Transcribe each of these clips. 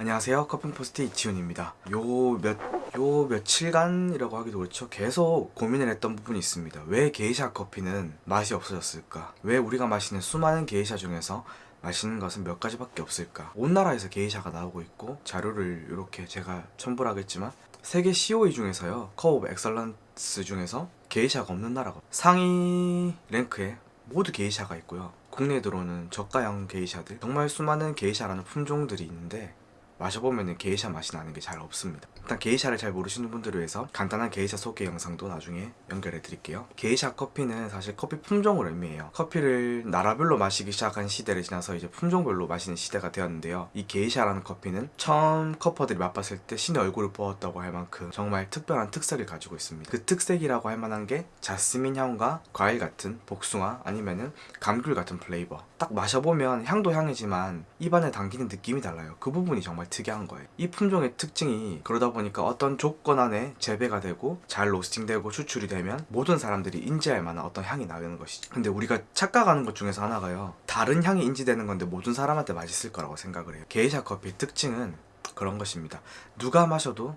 안녕하세요. 커피포스트 이치훈입니다. 요 몇 요 며칠간이라고 하기도 그렇죠. 계속 고민을 했던 부분이 있습니다. 왜 게이샤 커피는 맛이 없어졌을까? 왜 우리가 마시는 수많은 게이샤 중에서 맛있는 것은 몇 가지밖에 없을까? 온 나라에서 게이샤가 나오고 있고 자료를 이렇게 제가 첨부를 하겠지만 세계 COE 중에서요 Cup of Excellence 중에서 게이샤가 없는 나라가 상위 랭크에 모두 게이샤가 있고요. 국내에 들어오는 저가형 게이샤들 정말 수많은 게이샤라는 품종들이 있는데 마셔보면 게이샤 맛이 나는 게 잘 없습니다. 일단 게이샤를 잘 모르시는 분들을 위해서 간단한 게이샤 소개 영상도 나중에 연결해 드릴게요. 게이샤 커피는 사실 커피 품종을 의미해요. 커피를 나라별로 마시기 시작한 시대를 지나서 이제 품종별로 마시는 시대가 되었는데요. 이 게이샤라는 커피는 처음 cupper들이 맛봤을 때 신의 얼굴을 보았다고 할 만큼 정말 특별한 특색을 가지고 있습니다. 그 특색이라고 할 만한 게 자스민 향과 과일 같은 복숭아 아니면은 감귤 같은 flavor. 딱 마셔보면 향도 향이지만 입안에 당기는 느낌이 달라요. 그 부분이 정말 특이한 거예요. 이 품종의 특징이 그러다 보니까 어떤 조건 안에 재배가 되고 잘 로스팅되고 추출이 되면 모든 사람들이 인지할 만한 어떤 향이 나는 것이죠. 근데 우리가 착각하는 것 중에서 하나가요. 다른 향이 인지되는 건데 모든 사람한테 맛있을 거라고 생각을 해요. 게이샤 커피의 특징은 그런 것입니다. 누가 마셔도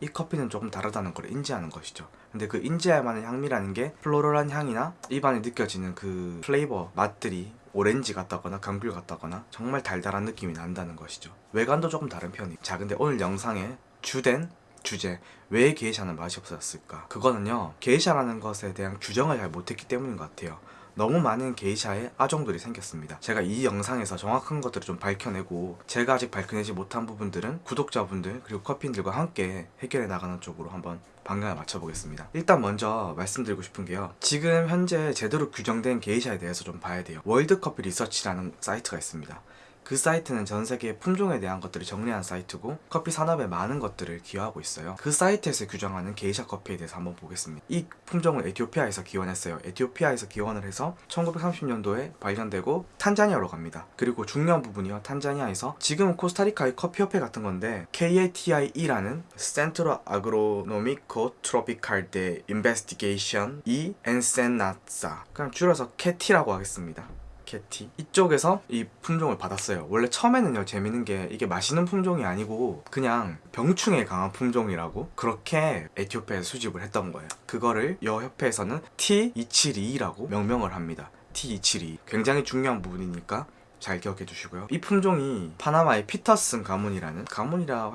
이 커피는 조금 다르다는 걸 인지하는 것이죠. 근데 그 인지할 만한 향미라는 게 플로럴한 향이나 입안에 느껴지는 그 플레이버 맛들이 오렌지 같다거나 감귤 같다거나 정말 달달한 느낌이 난다는 것이죠. 외관도 조금 다른 편이에요. 자 근데 오늘 영상의 주된 주제 왜 게이샤는 맛이 없어졌을까? 그거는요 게이샤라는 것에 대한 규정을 잘 못했기 때문인 것 같아요 너무 많은 게이샤의 아종들이 생겼습니다. 제가 이 영상에서 정확한 것들을 좀 밝혀내고 제가 아직 밝혀내지 못한 부분들은 구독자분들 그리고 커피인들과 함께 해결해 나가는 쪽으로 한번 방향을 맞춰보겠습니다. 일단 먼저 말씀드리고 싶은 게요. 지금 현재 제대로 규정된 게이샤에 대해서 좀 봐야 돼요. World Coffee Research라는 사이트가 있습니다 그 사이트는 전 세계 품종에 대한 것들을 정리한 사이트고 커피 산업에 많은 것들을 기여하고 있어요. 그 사이트에서 규정하는 게이샤 커피에 대해서 한번 보겠습니다. 이 품종을 에티오피아에서 기원했어요. 에티오피아에서 기원을 해서 1930년도에 발견되고 탄자니아로 갑니다. 그리고 중요한 부분이요. 탄자니아에서 지금은 코스타리카의 커피협회 같은 건데 CATIE라는 Centro Agronomico Tropical de Investigación y Enseñanza 그냥 줄여서 캐티라고 하겠습니다 캐티 이쪽에서 이 품종을 받았어요. 원래 처음에는요 재밌는 게 이게 마시는 품종이 아니고 그냥 병충해 강한 품종이라고 그렇게 에티오피아에서 수집을 했던 거예요. 그거를 여 협회에서는 T272라고 명명을 합니다. T272 굉장히 중요한 부분이니까 잘 기억해 주시고요. 이 품종이 파나마의 피터슨 가문이라는 가문이라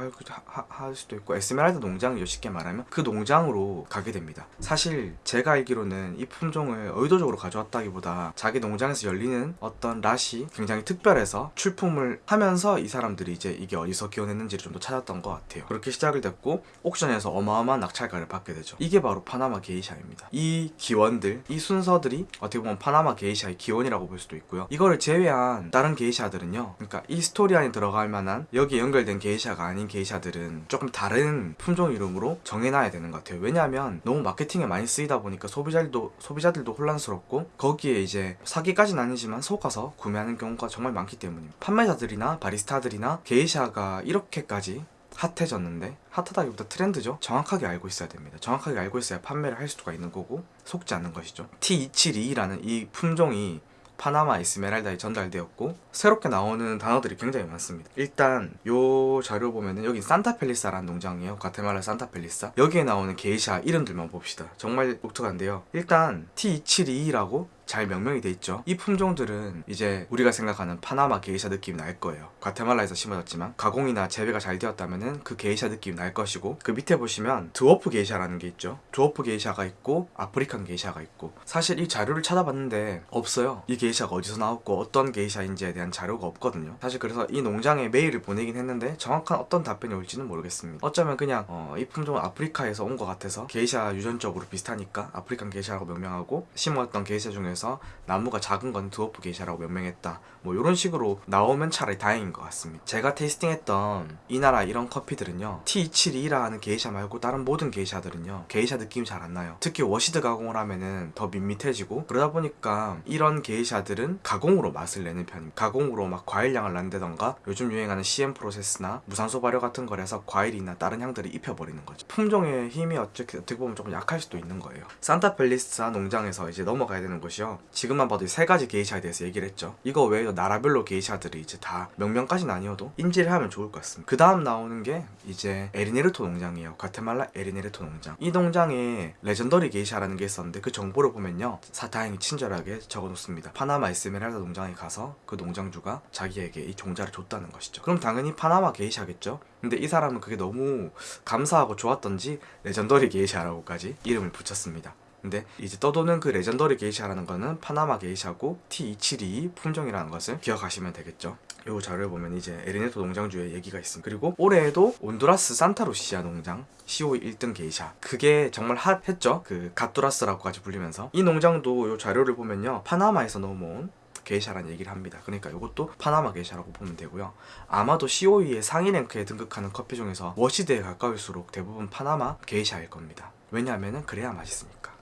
할, 수도 있고 에스메랄다 농장이죠 쉽게 말하면. 그 농장으로 가게 됩니다. 사실 제가 알기로는 이 품종을 의도적으로 가져왔다기보다 자기 농장에서 열리는 어떤 lot이 굉장히 특별해서 출품을 하면서 이 사람들이 이제 이게 어디서 기원했는지를 좀 더 찾았던 것 같아요. 그렇게 시작을 됐고 옥션에서 어마어마한 낙찰가를 받게 되죠. 이게 바로 파나마 게이샤입니다. 이 기원들 이 순서들이 어떻게 보면 파나마 게이샤의 기원이라고 볼 수도 있고요. 이거를 제외한 다른 게이샤들은요 그러니까 이 스토리 안에 들어갈 만한 여기에 연결된 게이샤가 아닌 게이샤들은 조금 다른 품종 이름으로 정해놔야 되는 것 같아요. 왜냐하면 너무 마케팅에 많이 쓰이다 보니까 소비자들도 소비자들도 혼란스럽고 거기에 이제 사기까지는 아니지만 속아서 구매하는 경우가 정말 많기 때문입니다. 판매자들이나 바리스타들이나 게이샤가 이렇게까지 핫해졌는데 핫하다기보다 트렌드죠? 정확하게 알고 있어야 됩니다. 정확하게 알고 있어야 판매를 할 수가 있는 거고 속지 않는 것이죠. T272라는 이 품종이 파나마 에스메랄다에 전달되었고 새롭게 나오는 단어들이 굉장히 많습니다. 일단 요 자료 보면은 여기 산타펠리사라는 농장이에요. 과테말라 산타펠리사. 여기에 나오는 게이샤 이름들만 봅시다. 정말 독특한데요. 일단 T272라고 잘 명명이 돼 있죠. 이 품종들은 이제 우리가 생각하는 파나마 게이샤 느낌이 날 거예요. 과테말라에서 심어졌지만 가공이나 재배가 잘 되었다면 그 게이샤 느낌이 날 것이고 그 밑에 보시면 드워프 게이샤라는 게 있죠. 드워프 게이샤가 있고 African 게이샤가 있고. 사실 이 자료를 찾아봤는데 없어요. 이 게이샤가 어디서 나왔고 어떤 게이샤인지에 대한 자료가 없거든요. 사실 그래서 이 농장에 메일을 보내긴 했는데 정확한 어떤 답변이 올지는 모르겠습니다. 어쩌면 그냥 어, 이 품종은 아프리카에서 온 것 같아서 게이샤 유전적으로 비슷하니까 African 게이샤라고 명명하고 심었던 게이샤 중에서 중에서 나무가 작은 건 드워프 게이샤라고 명명했다. 뭐 이런 식으로 나오면 차라리 다행인 것 같습니다. 제가 tasting했던 이 나라 이런 커피들은요 T72라는 게이샤 말고 다른 모든 게이샤들은요 게이샤 느낌이 잘 안 나요. 특히 washed 가공을 하면은 더 밋밋해지고 그러다 보니까 이런 게이샤들은 가공으로 맛을 내는 편입니다. 가공으로 막 과일향을 난다던가 요즘 유행하는 CM process나 무산소 발효 같은 거라서 과일이나 다른 향들을 입혀버리는 거죠. 품종의 힘이 어떻게 보면 조금 약할 수도 있는 거예요. 산타펠리사 농장에서 이제 넘어가야 되는 곳이요 있는데요. 지금만 봐도 이 세 가지 게이샤에 대해서 얘기를 했죠. 이거 외에도 나라별로 게이샤들이 이제 다 명명까지는 아니어도 인지를 하면 좋을 것 같습니다. 그 다음 나오는 게 이제 엘 인헤르토 농장이에요. 과테말라 엘 인헤르토 농장. 이 농장에 legendary 게이샤라는 게 있었는데 그 정보를 보면요. 상당히 친절하게 적어놓습니다. 파나마 에스메랄다 농장에 가서 그 농장주가 자기에게 이 종자를 줬다는 것이죠. 그럼 당연히 파나마 게이샤겠죠. 근데 이 사람은 그게 너무 감사하고 좋았던지 legendary 게이샤라고까지 이름을 붙였습니다. 근데 이제 떠도는 그 legendary 게이샤라는 거는 파나마 게이샤고 T272 품종이라는 것을 기억하시면 되겠죠. 요 자료를 보면 이제 엘 인헤르토 농장주의 얘기가 있습니다. 그리고 올해에도 온두라스 산타루시아 농장 COE 1등 게이샤 그게 정말 핫했죠. 그 갓두라스라고까지 불리면서 이 농장도 요 자료를 보면요 파나마에서 넘어온 게이샤라는 얘기를 합니다. 그러니까 이것도 파나마 게이샤라고 보면 되고요. 아마도 COE의 상위 랭크에 등극하는 커피 중에서 washed에 가까울수록 대부분 파나마 게이샤일 겁니다. 왜냐하면 그래야 맛있으니까.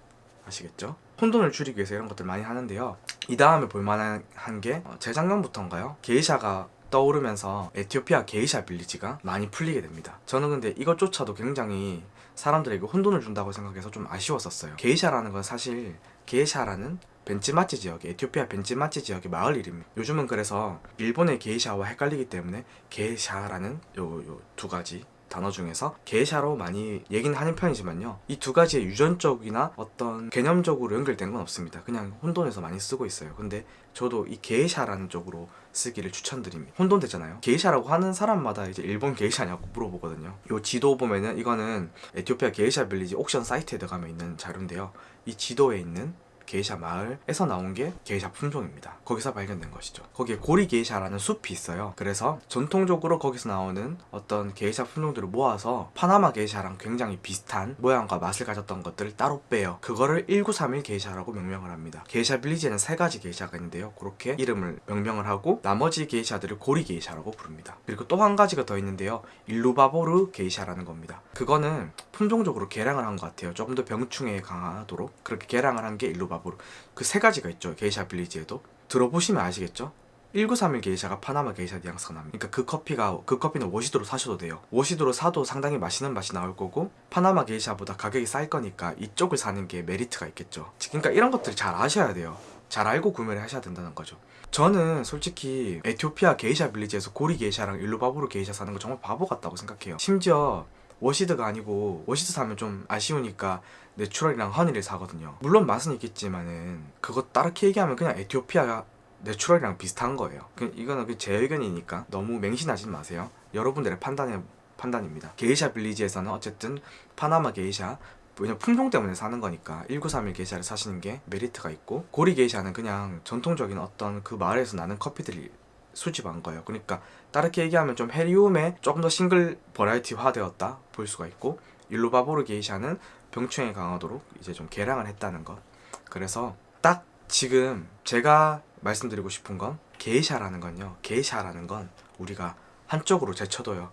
아시겠죠? 혼돈을 줄이기 위해서 이런 것들 많이 하는데요. 이 다음에 볼만한 게 어, 재작년부터인가요? 게이샤가 떠오르면서 에티오피아 게이샤 빌리지가 많이 풀리게 됩니다. 저는 근데 이것조차도 굉장히 사람들에게 혼돈을 준다고 생각해서 좀 아쉬웠었어요. 게이샤라는 건 사실 게이샤라는 벤치마지 지역의 에티오피아 벤치마지 지역의 마을 이름입니다. 요즘은 그래서 일본의 게이샤와 헷갈리기 때문에 게이샤라는 요 요 두 가지 단어 중에서 게이샤로 많이 얘기는 하는 편이지만요. 이 두 가지의 유전적이나 어떤 개념적으로 연결된 건 없습니다. 그냥 혼동해서 많이 쓰고 있어요. 근데 저도 이 게이샤라는 쪽으로 쓰기를 추천드립니다. 혼돈되잖아요. 게이샤라고 하는 사람마다 이제 일본 게이샤냐고 물어보거든요. 요 지도 보면은 이거는 에티오피아 게이샤 빌리지 옥션 사이트에 들어가면 있는 자료인데요. 이 지도에 있는 게이샤 마을에서 나온 게 게이샤 품종입니다. 거기서 발견된 것이죠. 거기에 고리 게이샤라는 숲이 있어요. 그래서 전통적으로 거기서 나오는 어떤 게이샤 품종들을 모아서 파나마 게이샤랑 굉장히 비슷한 모양과 맛을 가졌던 것들을 따로 빼요. 그거를 1931 게이샤라고 명명을 합니다. 게이샤 빌리지에는 세 가지 게이샤가 있는데요. 그렇게 이름을 명명을 하고 나머지 게이샤들을 고리 게이샤라고 부릅니다. 그리고 또 한 가지가 더 있는데요. 일루바보르 게이샤라는 겁니다. 그거는 품종적으로 개량을 한 것 같아요. 조금 더 병충해에 강하도록 그렇게 개량을 한 게 일루바보르. 그 세 가지가 있죠. 게이샤 빌리지에도 들어보시면 아시겠죠? 1931 게이샤가 파나마 게이샤 뉘앙스가 납니다. 그러니까 그 커피가 그 커피는 washed로 사셔도 돼요. washed로 사도 상당히 맛있는 맛이 나올 거고 파나마 게이샤보다 가격이 쌀 거니까 이쪽을 사는 게 메리트가 있겠죠. 그러니까 이런 것들을 잘 아셔야 돼요. 잘 알고 구매를 하셔야 된다는 거죠. 저는 솔직히 에티오피아 게이샤 빌리지에서 고리 게이샤랑 일루바보르 게이샤 사는 거 정말 바보 같다고 생각해요. 심지어 washed가 아니고 washed 사면 좀 아쉬우니까 natural이랑 honey를 사거든요. 물론 맛은 있겠지만은 그거 다르게 얘기하면 그냥 에티오피아 natural이랑 비슷한 거예요. 그- 이거는 그 제 의견이니까 너무 맹신하지 마세요. 여러분들의 판단의 판단입니다. 게이샤 빌리지에서는 어쨌든 파나마 게이샤 왜냐 품종 때문에 사는 거니까 1931 게이샤를 사시는 게 메리트가 있고 고리 게이샤는 그냥 전통적인 어떤 그 마을에서 나는 커피들이 수집한 거예요. 그러니까 다르게 얘기하면 좀 헤리움에 조금 더 싱글 버라이티화 되었다 볼 수가 있고 일루바보르 게이샤는 병충해 강하도록 이제 좀 개량을 했다는 것. 그래서 딱 지금 제가 말씀드리고 싶은 건 게이샤라는 건요. 게이샤라는 건 우리가 한쪽으로 제쳐둬요.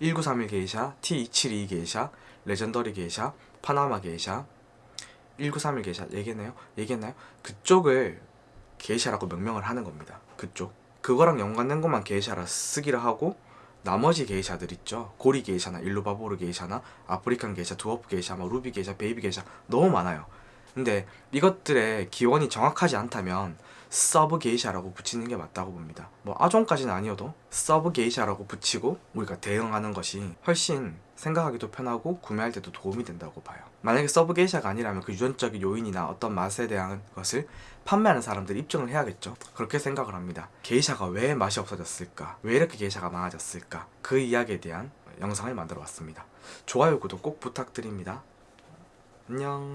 1931 게이샤, T272 게이샤, Legendary 게이샤, 파나마 게이샤, 1931 게이샤 얘기했나요? 얘기했나요? 그쪽을 게이샤라고 명명을 하는 겁니다. 그쪽. 그거랑 연관된 것만 게이샤라 쓰기를 하고 나머지 게이샤들 있죠. 고리 게이샤나 일루바보르 게이샤나 African 게이샤, 두어프 게이샤, 뭐 루비 게이샤, baby 게이샤 너무 많아요. 근데 이것들의 기원이 정확하지 않다면 sub 게이샤라고 붙이는 게 맞다고 봅니다. 뭐 아종까지는 아니어도 sub 게이샤라고 붙이고 우리가 대응하는 것이 훨씬 생각하기도 편하고 구매할 때도 도움이 된다고 봐요. 만약에 sub 게이샤가 아니라면 그 유전적인 요인이나 어떤 맛에 대한 것을 판매하는 사람들이 입증을 해야겠죠. 그렇게 생각을 합니다. 게이샤가 왜 맛이 없어졌을까? 왜 이렇게 게이샤가 많아졌을까? 그 이야기에 대한 영상을 만들어 봤습니다. 좋아요, 구독 꼭 부탁드립니다. 안녕.